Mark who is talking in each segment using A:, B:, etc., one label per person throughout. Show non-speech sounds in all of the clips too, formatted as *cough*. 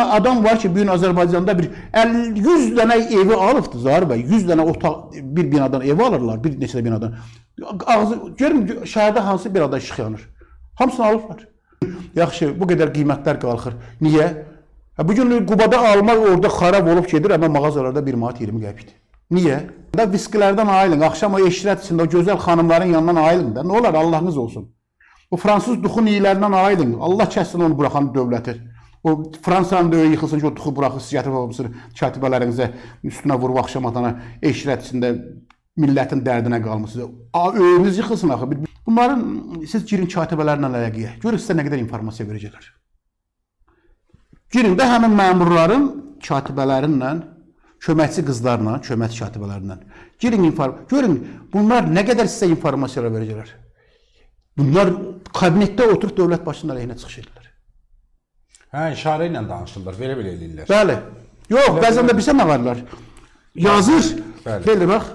A: dənə adam var ki, bu gün Azərbaycanda bir 50 100 dənə evi alıbdı Zahir bəy. 100 dənə otaq bir binadan ev alırlar, bir neçə binadan. Ağzı görüm şəhərdə hansı bir ada işıq yanır. Hamısını alıblar. Yaxşı, bu qədər qiymətlər qalxır. Niyə? Ha, bu gün Qubada almaq orada xarab olub gedir, amma mağazalarda 1 manat 20 qəpikdir. Niyə? Da viskilərdən ayılın, axşam o eşrət içində o gözəl xanımların yanından ayılın da. Nə olar Allahınız olsun. O fransız duxun iylərindən ayılın. Allah kəssin onu buraxan dövləti. O Fransanın öyle yıxılsın ki, o duxu buraxır, siz gətirib olmuşsunuz katibələrinizə üstünə vurub axşam atana eşrət içində millətin dərdinə qalmısınız. A, Öyünüz yıxılsın axı. Bunların siz girin katibələrlə əlaqəyə. Görün sizə nə qədər informasiya verəcəklər. Girin də həmin məmurların katibələrinlə, köməkçi qızlarla, köməkçi katibələrlə. Girin inform görün bunlar nə qədər sizə informasiyalar verəcəklər. Bunlar kabinetdə oturub dövlət başçının əleyhinə çıxış edirlər.
B: Hə, işarə ilə danışırlar, belə-belə eləyirlər.
A: Bəli. Yox, bəzən də bizə nə varlar? Yazır.
B: Bəli.
A: Belə bax.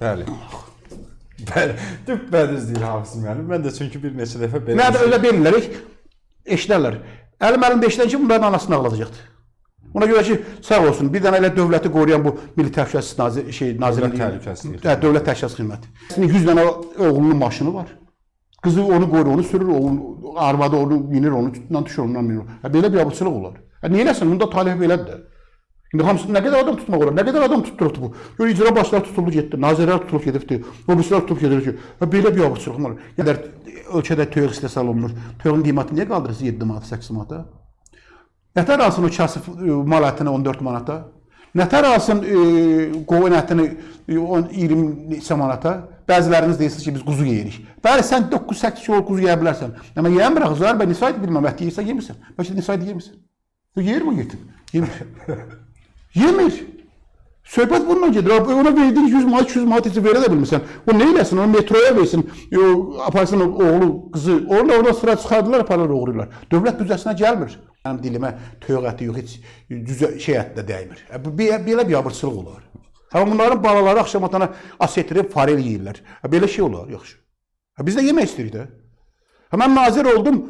B: Bəli. Bəli. Düpbədüz deyir Hafız müəllim. Mən də çünki bir neçə dəfə belə
A: Nə də öyle verirlər, eşidərlər. Əlim əlimdə eşidən ki, bunların anasını ağladacaqdır. Ona görə ki, sağ olsun, bir dənə elə dövləti qoruyan bu Milli Təhlükəsizlik Nazir şey Nazirliyi,
B: Təhlükəsizliyi.
A: Hə, Dövlət Təhlükəsizlik Xidməti. Sizin 100 dənə oğlunun maşını var. Qızı onu qorur, onu sürür, oğlun arvadı onu minir, onu tutundan düşür, ondan minir. Hə, belə bir abırçılıq olar. Hə, niyə eləsin? Bunda talih belədir. İndi hamısı nə qədər adam tutmaq olar? Nə qədər adam tutturubdu bu? Gör icra başları tutuldu getdi, nazirlər tutulub gedibdi, obrislər tutulub gedir ki, hə, belə bir abırçılıq var. Yəni ölkədə toyuq istehsal olunur. Toyuğun qiymətini niyə qaldırırsınız 7 manat, 8 manata? Nətər alsın o kasıb e, mal ətini 14 manata? Nətər alsın e, qoyun ətini e, 10 20 neçə manata? Bəziləriniz deyirsiniz ki, biz quzu yeyirik. Bəli, sən 9-8 kilo quzu yeyə bilərsən. Amma yeyəmirəm, zər bə nisayət bilməm, ət yeyirsən, yemirsən. Bəlkə nisayət yemirsən. Yeyir mi yetim? Yemir. *laughs* Yemir. Söhbət bununla gedir. Ona verdiyin 100 manat, 200 manat heç verə də bilmirsən. O nə eləsin? Onu metroya versin. O aparsın oğlu, qızı. Orada orada sıra çıxardılar, aparırlar, oğurlayırlar. Dövlət büdcəsinə gəlmir. Mənim dilimə toyuq əti yox, heç düzə şey ət də dəymir. E, bu belə bir abırçılıq olar. Amma bunların balaları axşam atana asetrib farel yeyirlər. E, Belə şey olar, yaxşı. E, Biz də yemək istəyirik də. Ha, Mən nazir oldum.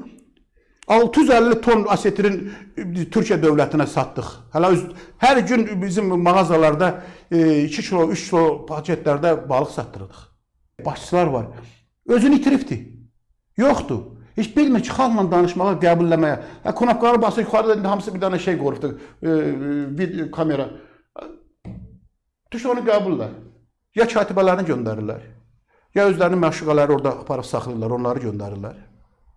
A: 650 ton asetrin e, Türkiyə dövlətinə satdıq. Hələ öz, hər gün bizim mağazalarda e, 2 kilo, 3 kilo paketlərdə balıq satdırdıq. Başçılar var. Özünü itiribdi. Yoxdur. Heç bilmir ki, xalqla danışmağa, qəbulləməyə. Hə, Konakları basır, yuxarıda hamısı bir dənə şey qoyubdu, e, e, bir kamera. Düş onu qəbullə. Ya katibələrini göndərirlər, ya özlərinin məşuqələri orada aparıb saxlayırlar, onları göndərirlər.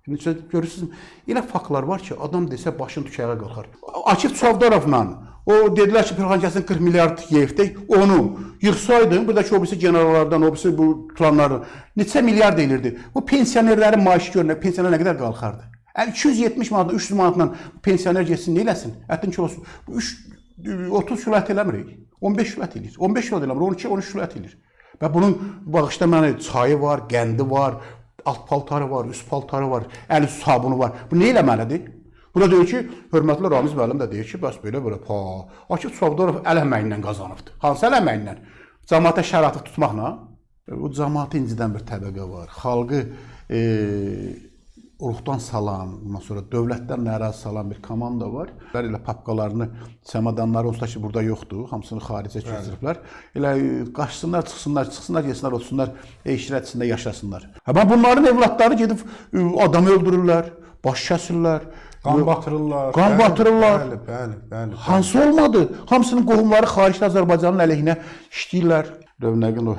A: İndi görürsünüz, elə faktlar var ki, adam desə başın tükəyə qalxar. Akif Çavdarovla o dedilər ki, Pirxankəsin 40 milyard yeyibdi, onu yığsaydın, buradakı o birisi generallardan, o birisi bu tutanlardan neçə milyard elirdi. Bu pensionerlərin maaşı görünə, pensioner nə qədər qalxardı? Yəni 270 manatla, 300 manatla pensioner getsin, nə eləsin? Ətin kilosu bu 3 30 kilo ət eləmirik. 15 kilo ət eləyir. 15 kilo eləmir, 12 13 kilo ət eləyir. Və bunun bağışda mənə çayı var, qəndi var, alt paltarı var, üst paltarı var, əl üst sabunu var. Bu nə eləməlidir? Burada deyir ki, hörmətli Ramiz müəllim də deyir ki, bəs belə belə pa. Akif Çavdarov əl əməyi ilə qazanıbdı. Hansı əl əməyi ilə? Cəmaata şərait tutmaqla. Bu cəmaatı incidən bir təbəqə var. Xalqı e, ruhdan salan, ondan sonra dövlətdən narazı salan bir komanda var. Onlar elə papkalarını, çamadanları onsuz da ki burada yoxdur, hamısını xaricə keçiriblər. Elə e, qaçsınlar, çıxsınlar, çıxsınlar, yesinlər, otursunlar, eşrət içində yaşasınlar. Amma bunların evlatları gedib e, adam öldürürlər, baş kəsirlər.
B: Qan batırırlar.
A: Qan
B: Bəli,
A: batırırlar.
B: Bəli, bəli, bəli.
A: Hansı olmadı? Hamısının qohumları xaricdə Azərbaycanın əleyhinə işləyirlər. Rövnəqin o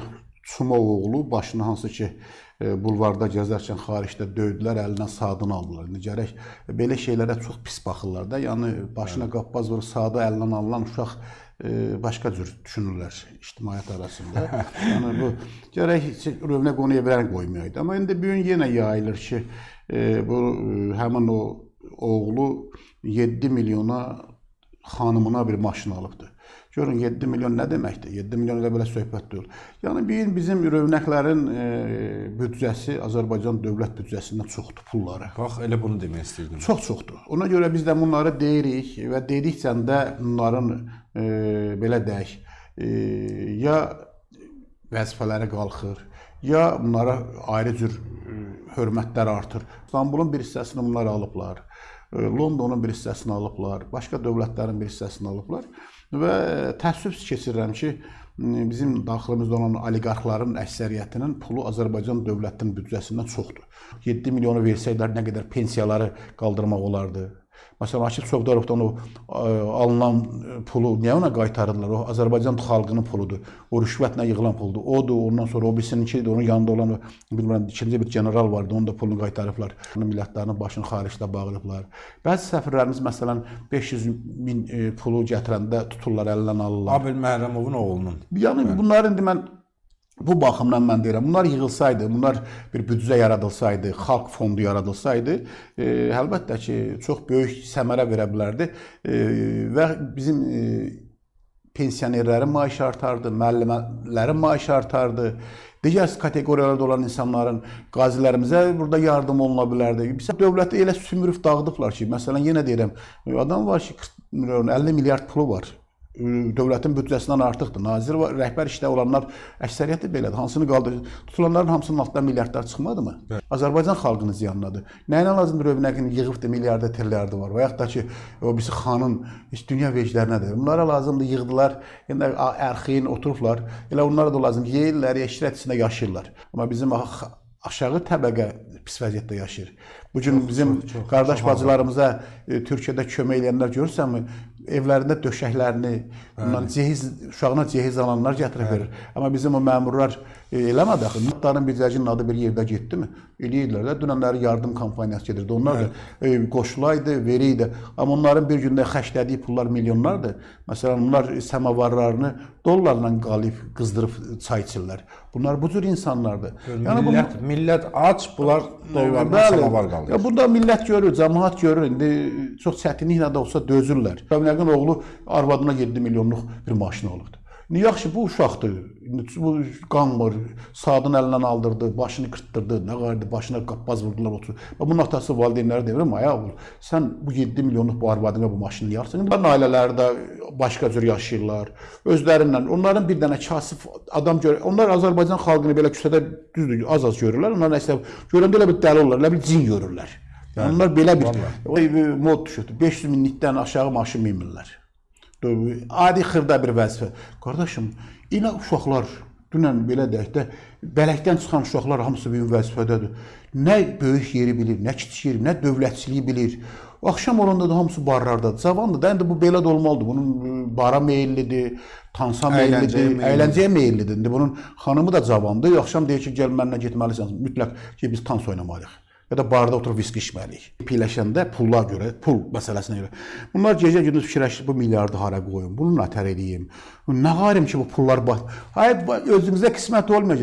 A: Çumov oğlu başını hansı ki e, bulvarda gəzərkən xaricdə döydülər, əlindən saatını aldılar. İndi gərək belə şeylərə çox pis baxırlar da. Yəni başına qappaz vurur, saatı əlindən alınan uşaq e, başqa cür düşünürlər ictimaiyyət arasında. *laughs* yəni bu gərək Rövnəq onu evlərə qoymayaydı. Amma indi bu gün yenə yayılır ki, e, bu e, həmin o oğlu 7 milyona xanımına bir maşın alıbdı. Görün 7 milyon nə deməkdir? 7 milyon elə belə söhbət deyil. Yəni bir bizim rövnəqlərin e, büdcəsi Azərbaycan dövlət büdcəsindən çoxdur pulları.
B: Bax, elə bunu demək istəyirdim.
A: Çox çoxdur. Ona görə biz də bunları deyirik və dedikcə də bunların e, belə deyək, e, ya vəzifələri qalxır, ya bunlara ayrı cür e, hörmətlər artır. İstanbulun bir hissəsini bunlar alıblar. e, Londonun bir hissəsini alıblar, başqa dövlətlərin bir hissəsini alıblar və təəssüf keçirirəm ki, bizim daxilimizdə olan oliqarxların əksəriyyətinin pulu Azərbaycan dövlətinin büdcəsindən çoxdur. 7 milyonu versəydilər nə qədər pensiyaları qaldırmaq olardı. Məsələn, Akif Çovdarovdan o ə, alınan pulu niyə ona qaytarırlar? O Azərbaycan xalqının puludur. O rüşvətlə yığılan puldur. Odur, ondan sonra o birisininki də onun yanında olan bilmirəm ikinci bir general vardı, onun da pulunu qaytarıblar. Onun millətlərinin başını xaricdə bağlayıblar. Bəzi səfirlərimiz məsələn 500 min ə, pulu gətirəndə tuturlar, əlindən alırlar.
B: Abil Məhrəmovun oğlunun.
A: Yəni bunlar indi mən bu baxımdan mən deyirəm, bunlar yığılsaydı, bunlar bir büdcə yaradılsaydı, xalq fondu yaradılsaydı, e, əlbəttə ki, çox böyük səmərə verə bilərdi e, və bizim e, pensionerlərin maaşı artardı, müəllimlərin maaşı artardı. Digər kateqoriyalarda olan insanların, qazilərimizə burada yardım oluna bilərdi. Bizə dövləti elə sümürüb dağıdıblar ki, məsələn yenə deyirəm, adam var ki, 40 milyon, 50 milyard pulu var dövlətin büdcəsindən artıqdır. Nazir və rəhbər işdə olanlar əksəriyyəti belədir. Hansını qaldır? Tutulanların hamısının altından milyardlar çıxmadımı? Azərbaycan xalqının ziyanınadır. Nəyinə lazımdır övnəqin yığıb da milyarda trilliardı var və yaxud da ki, o birisi xanın heç dünya veclərinədir. Bunlara lazımdır yığdılar, yəni ərxin oturublar. Elə onlara da lazım yeyirlər, eşrət içində yaşayırlar. Amma bizim aşağı təbəqə pis vəziyyətdə yaşayır. Bu gün bizim
B: çox, çox,
A: qardaş
B: çox
A: bacılarımıza e, Türkiyədə kömək edənlər görürsənmi? Evlərində döşəklərini, bundan cehiz uşağına cehiz alanlar gətirib verir. Amma bizim o məmurlar e, eləmədi axı. Notların bircəcinin adı bir yerdə getdimi? Eləyirlər də. Dünənləri yardım kampaniyası gedirdi. Onlar da e, qoşulaydı, veriydi. Amma onların bir gündə xərclədiyi pullar milyonlardır. Məsələn, onlar səmavarlarını dollarla qalıb qızdırıb çay içirlər. Bunlar bu cür insanlardır.
B: Yəni millət, millət aç, bunlar dollardan
A: Bəli.
B: samavar qalır.
A: Ya bunda millət görür, cəmaət görür. İndi çox çətinliklə də olsa dözürlər. Ömrəqin oğlu arvadına 7 milyonluq bir maşın alıbdı. İndi yaxşı bu uşaqdır. Bu qanmır, saatın əlindən aldırdı, başını qırtdırdı, nə qardı, başına qappaz vurdular otur. Və bunun atası valideynləri deyir, "Ay oğul, sən bu 7 milyonluq bu arvadına bu maşını yarsan." İndi bunların ailələri də başqa cür yaşayırlar. Özlərindən onların bir dənə kasıb adam gör. Onlar Azərbaycan xalqını belə küçədə düzdür, az-az görürlər. Onlar nəsə görəndə elə bir dəli olurlar, elə bir cin görürlər. Yəni onlar belə bir bir mod düşürdü. 500 minlikdən aşağı maşın minmirlər. Adi xırda bir vəzifə. Qardaşım, elə uşaqlar dünən belə deyək də bələkdən çıxan uşaqlar hamısı bir vəzifədədir. Nə böyük yeri bilir, nə kiçik yeri, nə dövlətçiliyi bilir. Axşam olanda da hamısı barlardadır. Cavandır da, indi bu belə də olmalıdır. Bunun e, bara meyillidir, tansa
B: meyillidir.
A: əyləncəyə meyillidir. İndi bunun xanımı da cavandır. Axşam deyir ki, gəl mənimlə getməlisən. Mütləq ki, biz tans oynamalıyıq. Ya da barda oturub viski içməliyik. Piyləşəndə pulla görə, pul məsələsinə görə. Bunlar gecə gündüz fikirləşir bu milyardı hara qoyum, bunu nətər edeyim. Nə qarım ki bu pullar bax. Hayır, özümüzə qismət olmayacaq.